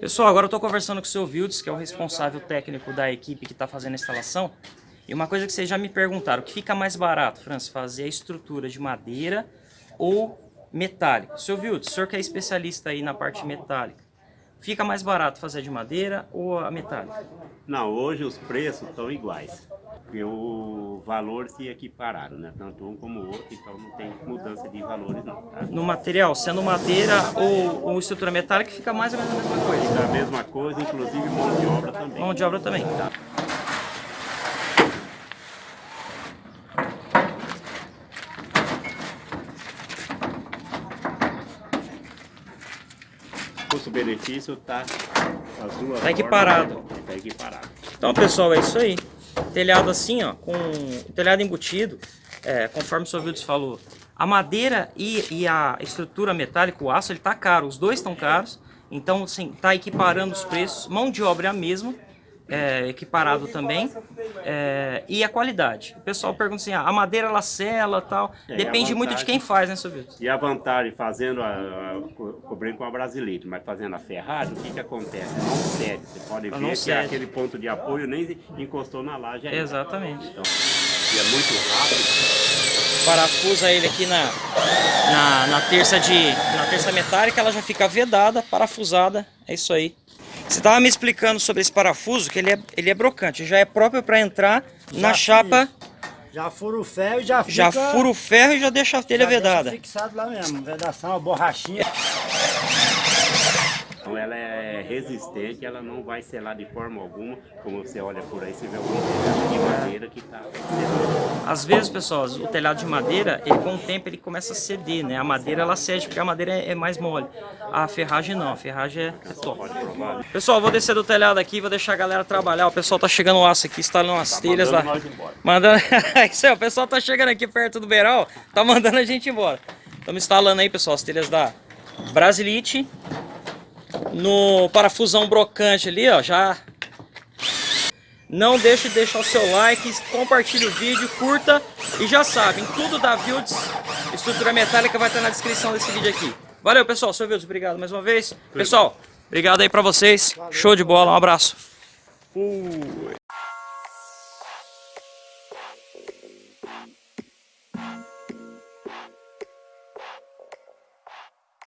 Pessoal, agora eu estou conversando com o seu Vildes, que é o responsável técnico da equipe que está fazendo a instalação. E uma coisa que vocês já me perguntaram, o que fica mais barato, Francis, fazer a estrutura de madeira ou metálico? Seu Vildes, o senhor que é especialista aí na parte metálica, fica mais barato fazer de madeira ou a metálica? Não, hoje os preços estão iguais. O valor se equipararam, né? Tanto um como o outro, então não tem mudança de valores não, tá? No material, sendo madeira ou, ou estrutura metálica, fica mais ou menos a mesma coisa. Fica a mesma coisa, inclusive mão de obra também. Mão de obra também. Tá. Custo-benefício tá as duas Tá equiparado. formas, Tá equiparado. Então, pessoal, é isso aí. Telhado assim, ó, com telhado embutido, é, conforme o seu Vildes falou. A madeira e, e, a estrutura metálica, o aço, ele tá caro. Os dois estão caros. Então, assim, tá equiparando os preços. Mão de obra é a mesma é, equiparado também, é, e a qualidade. O pessoal pergunta assim, ah, a madeira ela sela tal, é, depende muito de quem faz, né, seu E a vantagem fazendo, a, a, cobrindo com a Brasilite, mas fazendo a Ferrari, o que que acontece? Não cede, você pode ver que cede. aquele ponto de apoio nem encostou na laje ainda. Exatamente. Então, e é muito rápido. Parafusa ele aqui na, na, na terça de na terça metálica, ela já fica vedada, parafusada, é isso aí. Você estava me explicando sobre esse parafuso, que ele é, ele é brocante, já é próprio para entrar já na chapa. Já fura o ferro e já fica... Já fura o ferro e já deixa a telha já vedada. fixado lá mesmo, vedação, borrachinha. Então ela é resistente, ela não vai selar de forma alguma. Como você olha por aí, você vê algum telhado de madeira que está. Às vezes, pessoal, o telhado de madeira, ele, com o tempo ele começa a ceder, né? A madeira ela cede porque a madeira é, é mais mole. A ferragem não, a ferragem é, é top. Pessoal, vou descer do telhado aqui, vou deixar a galera trabalhar. O pessoal tá chegando o aço aqui, instalando as tá telhas lá. Mandando... Isso aí, o pessoal tá chegando aqui perto do beiral, tá mandando a gente embora. Estamos instalando aí, pessoal, as telhas da Brasilite no parafusão brocante ali, ó, já... Não deixe de deixar o seu like, compartilhe o vídeo, curta e já sabem, tudo da Vildes, estrutura metálica vai estar na descrição desse vídeo aqui. Valeu, pessoal, seu Vildes, obrigado mais uma vez. Pessoal, obrigado aí pra vocês, show de bola, um abraço. Fui.